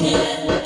Yeah.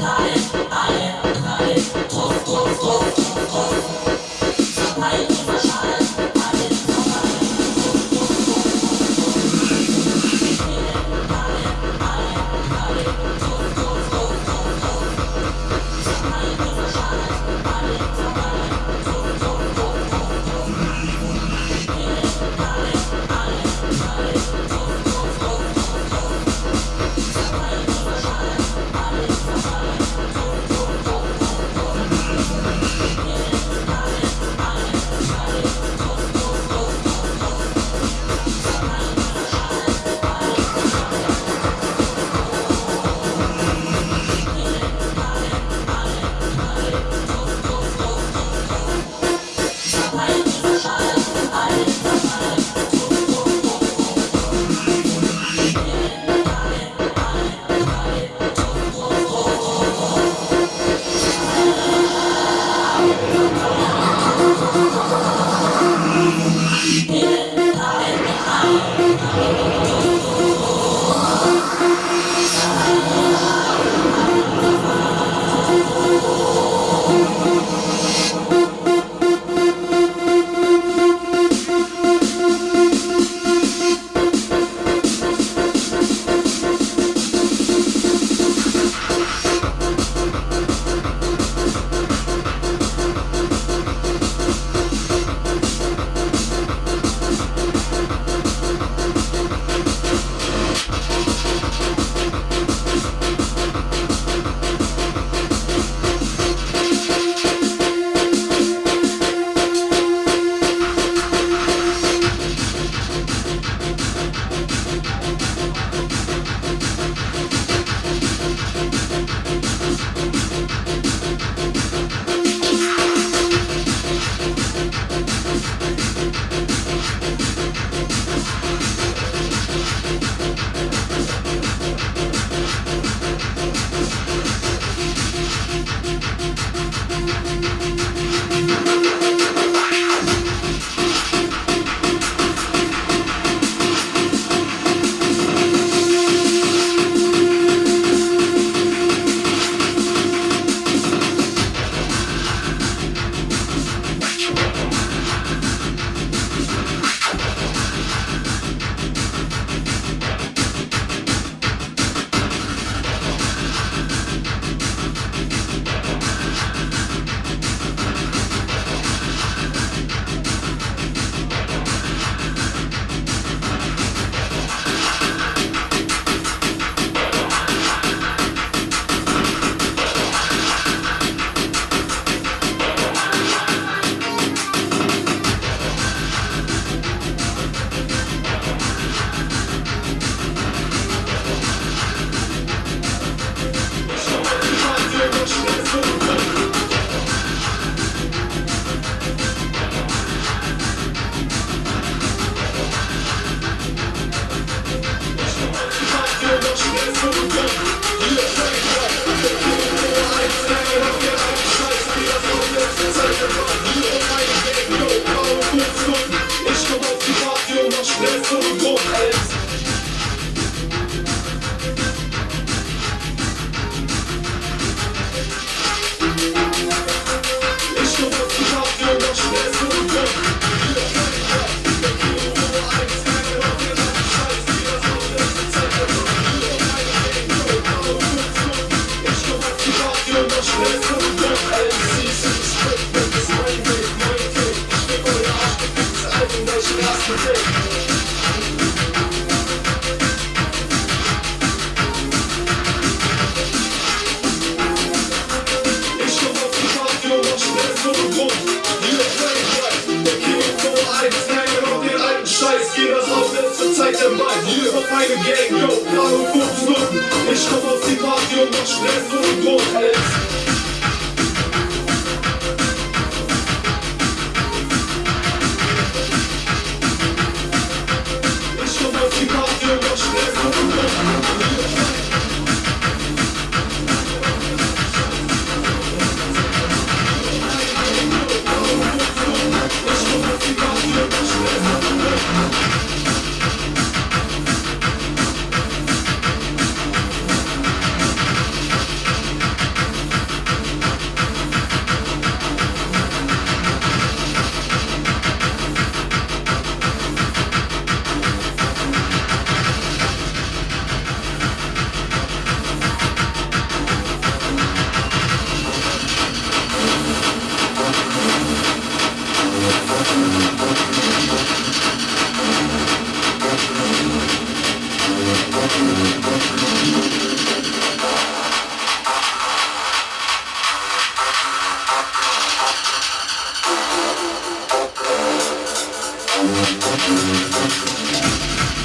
Thank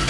you.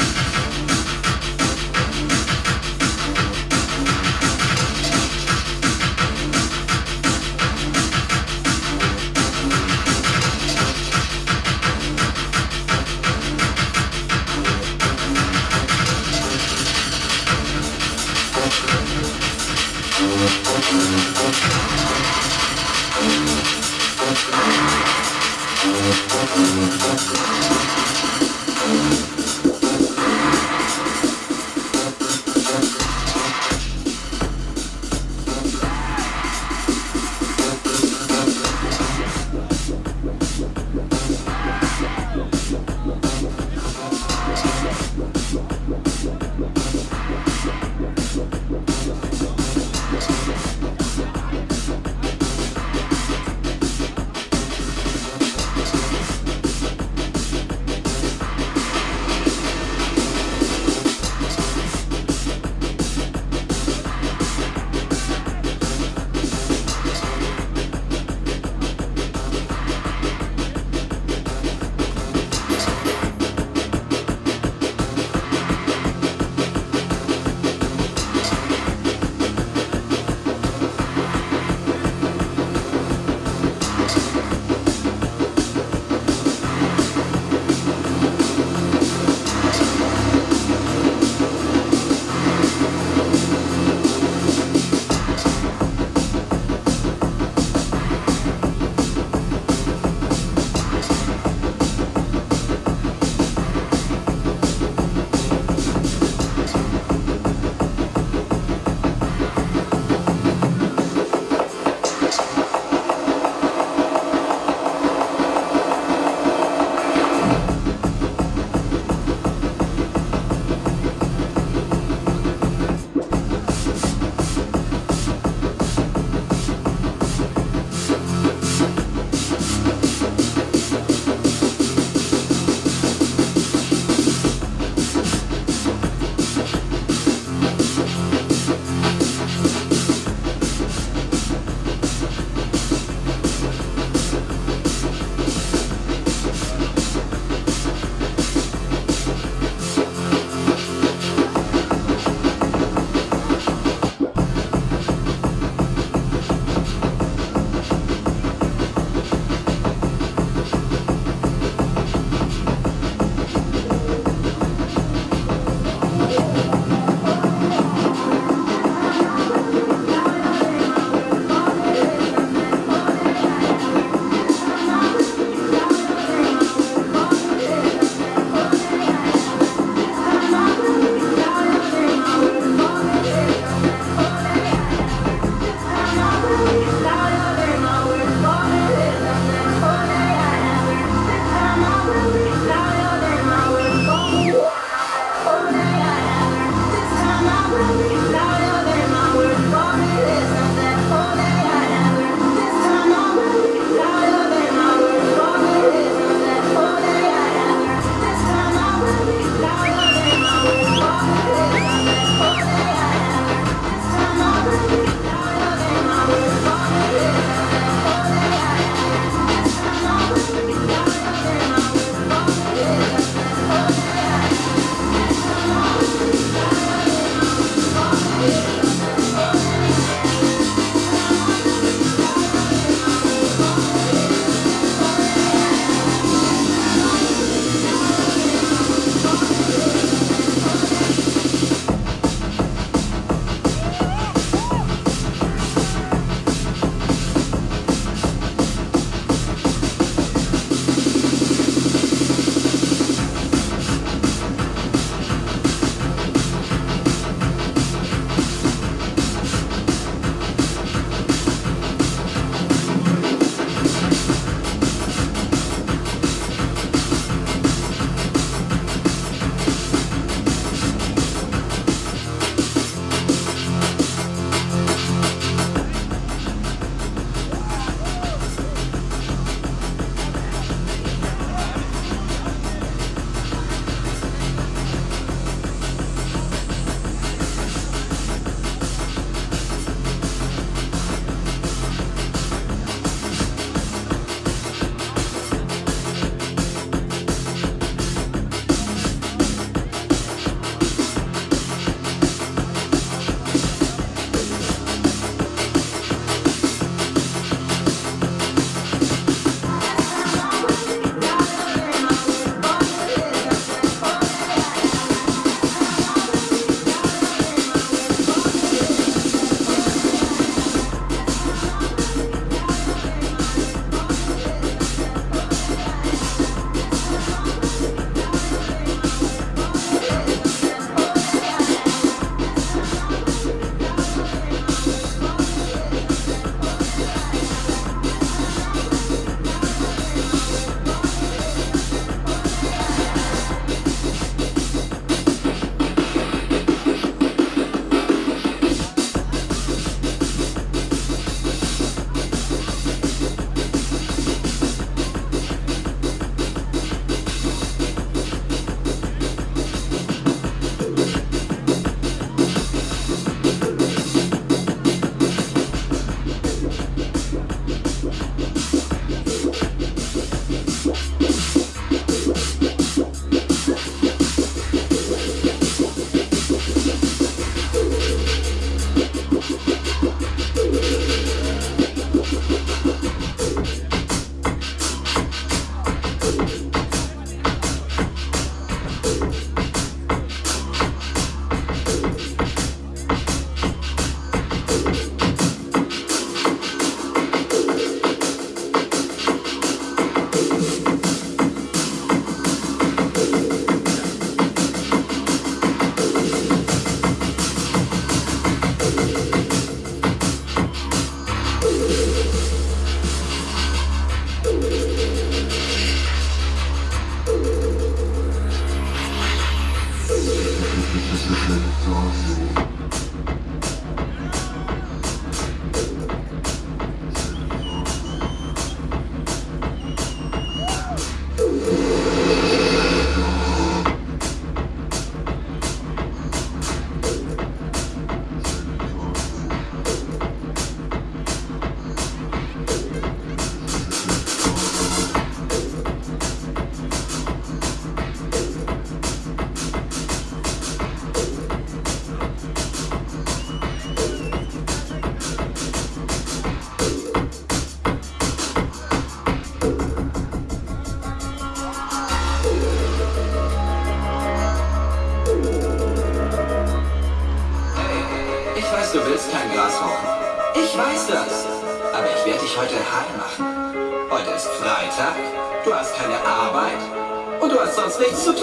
And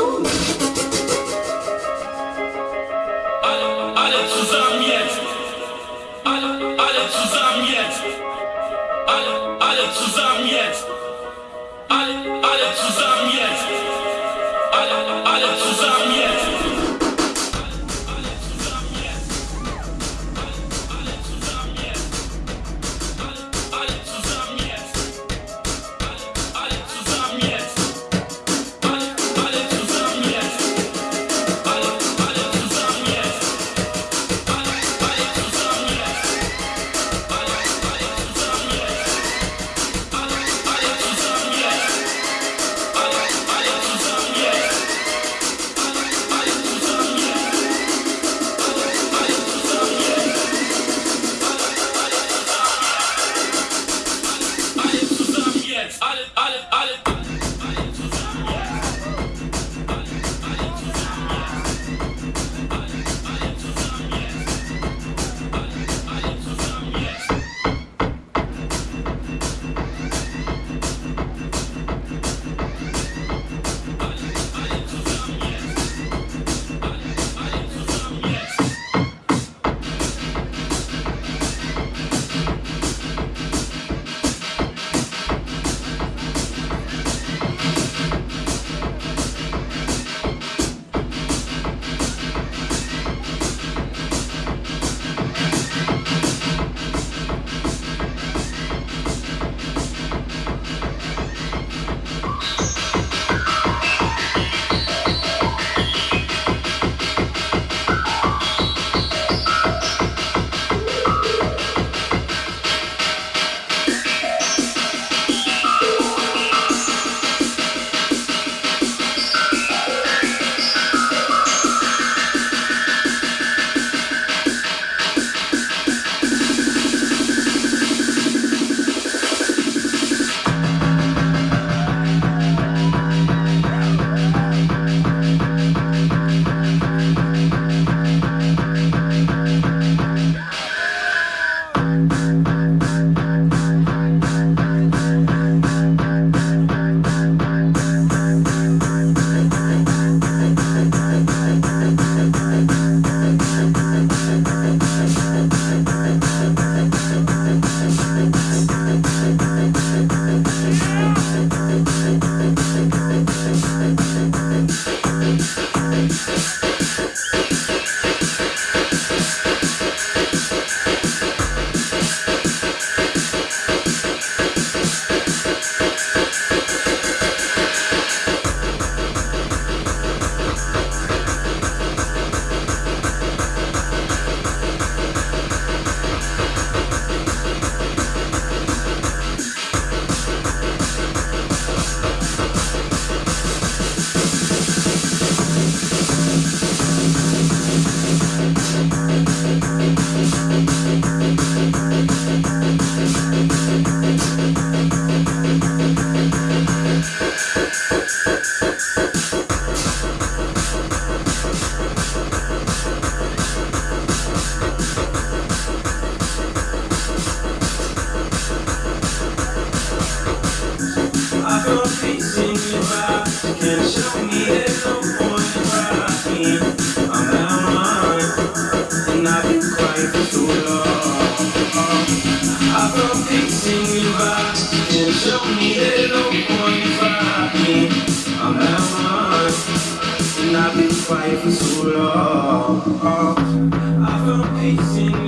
I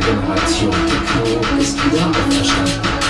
Generation Techno ist wieder auferstanden.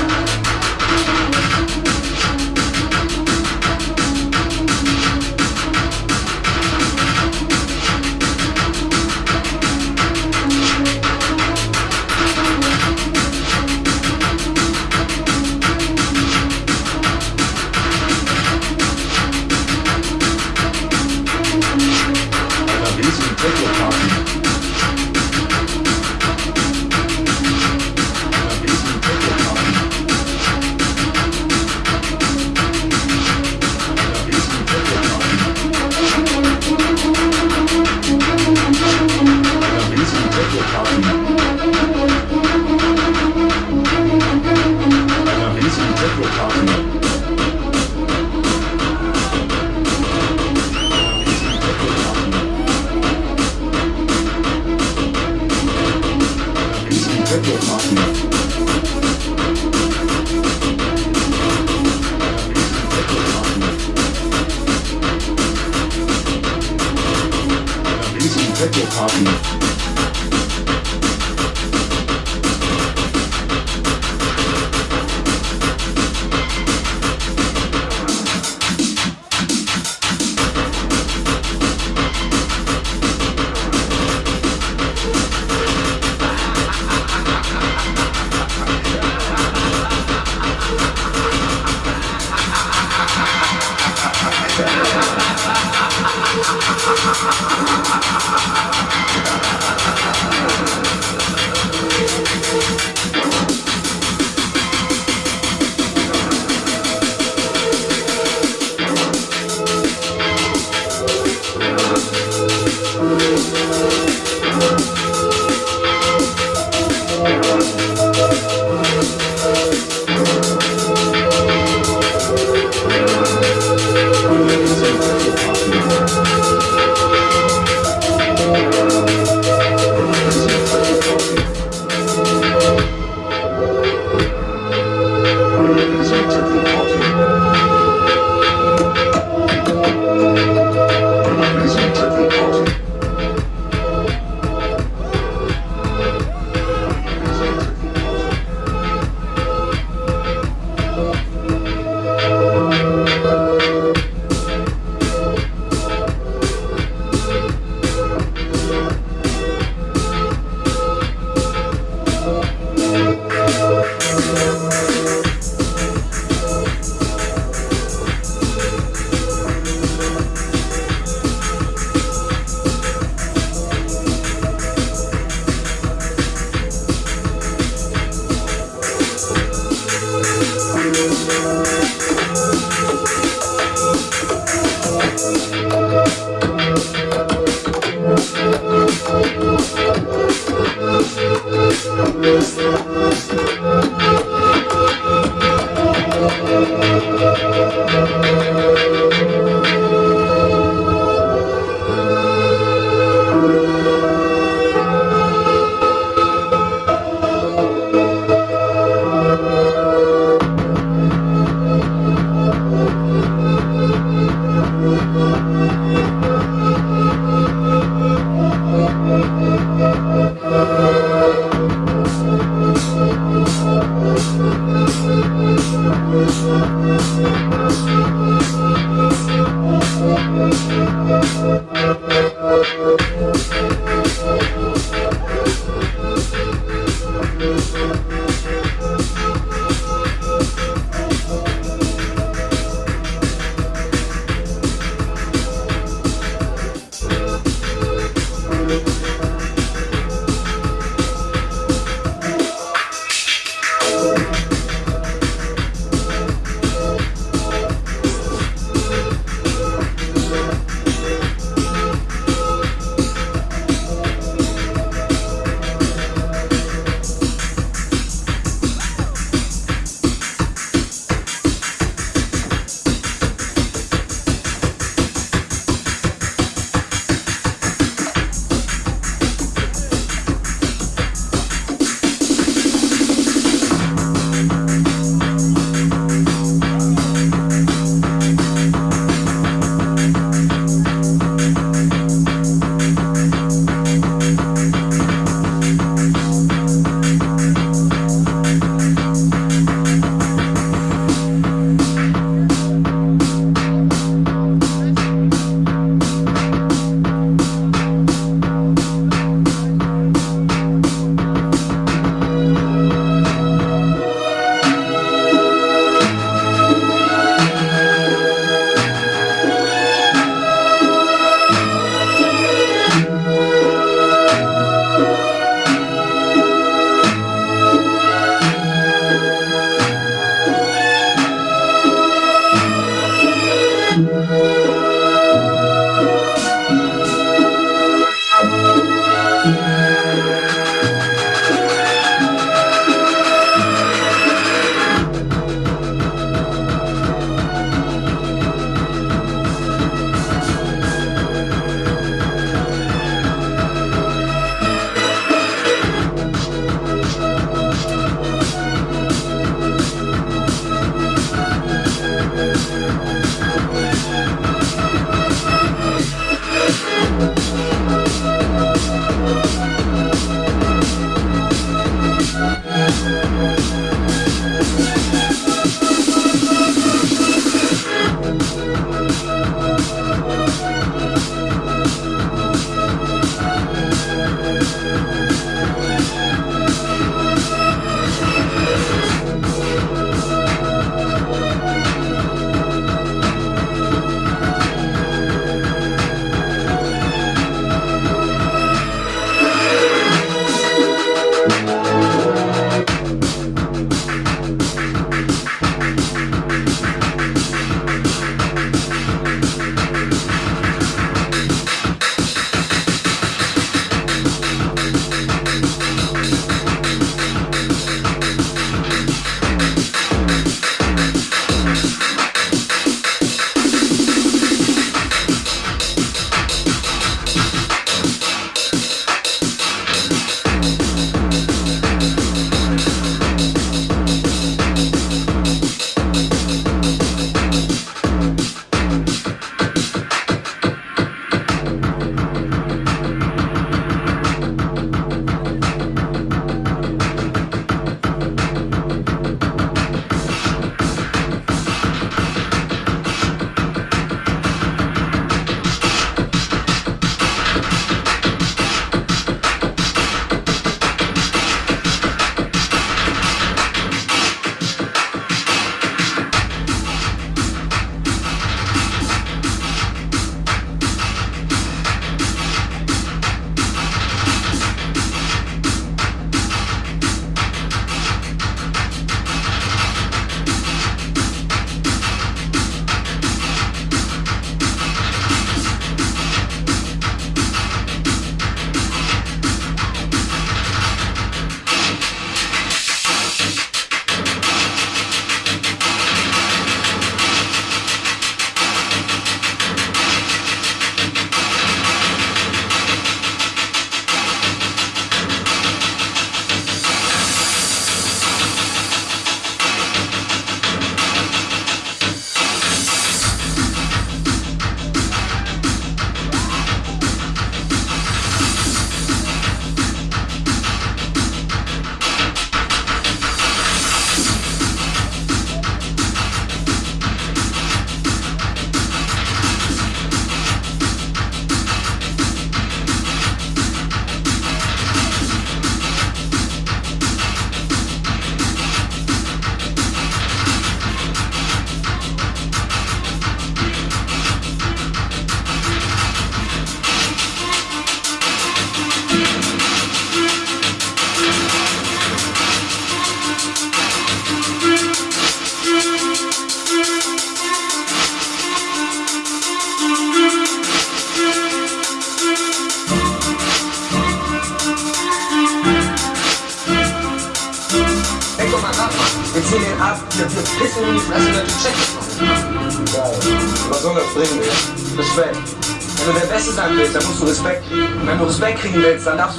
standards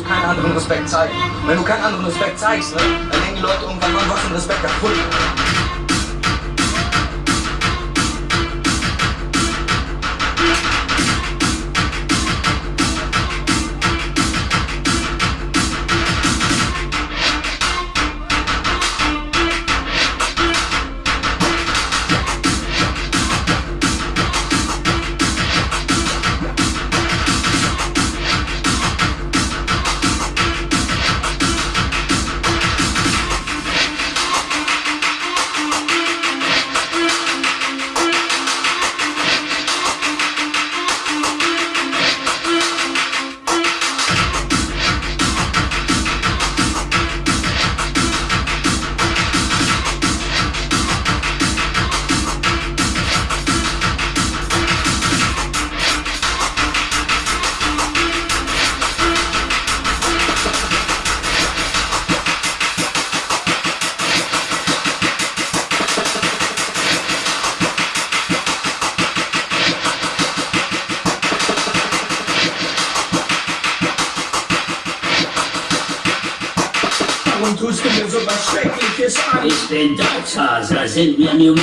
was Schreckliches an?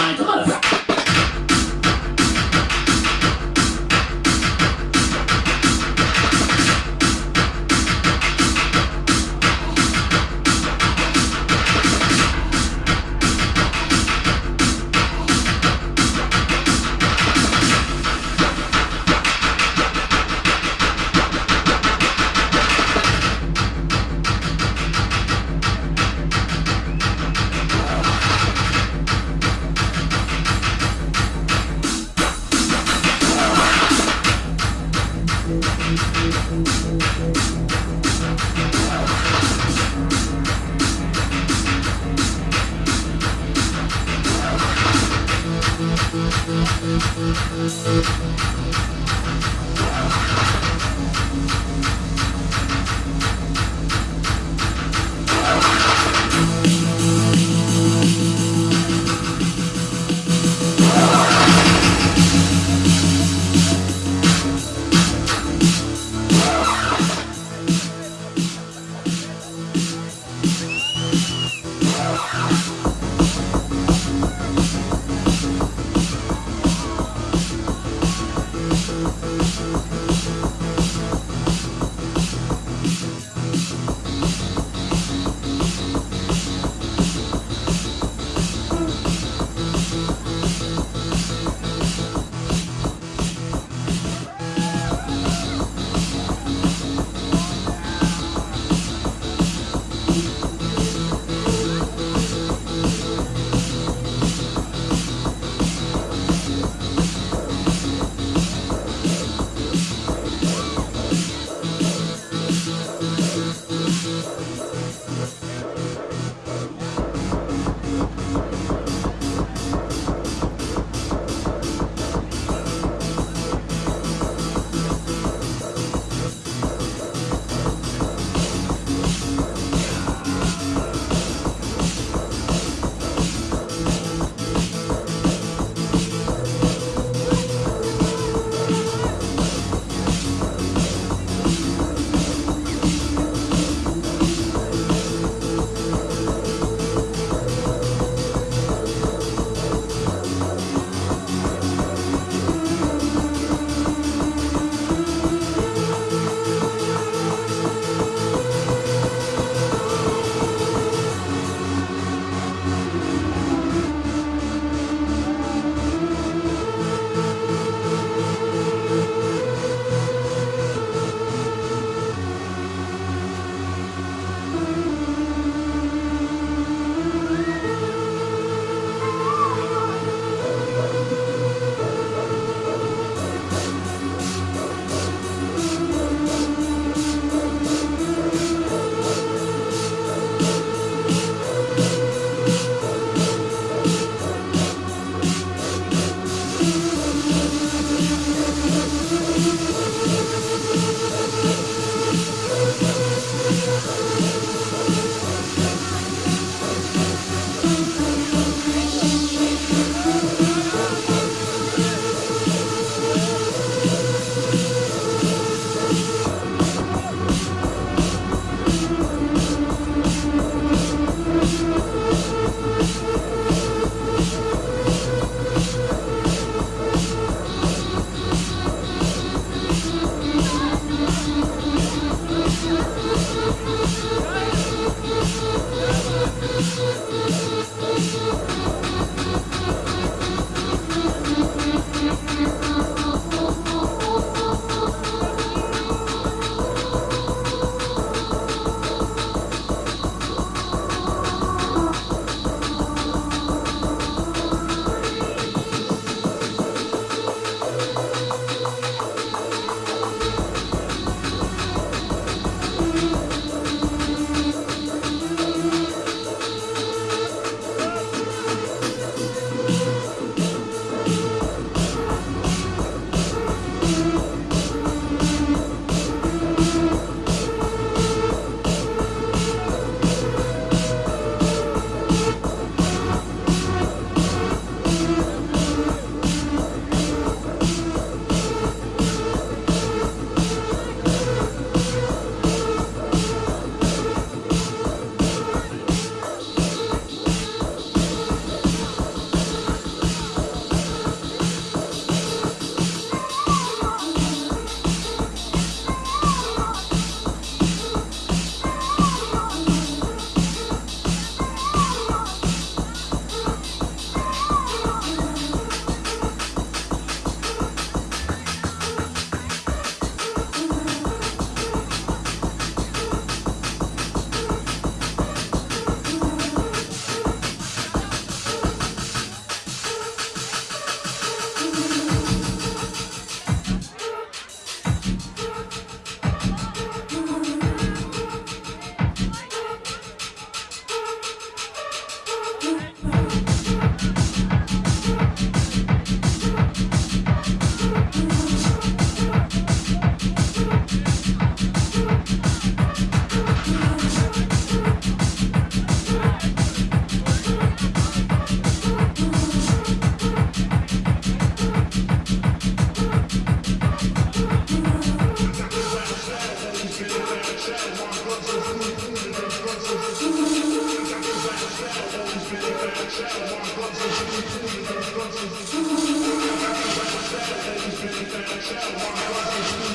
Thank you.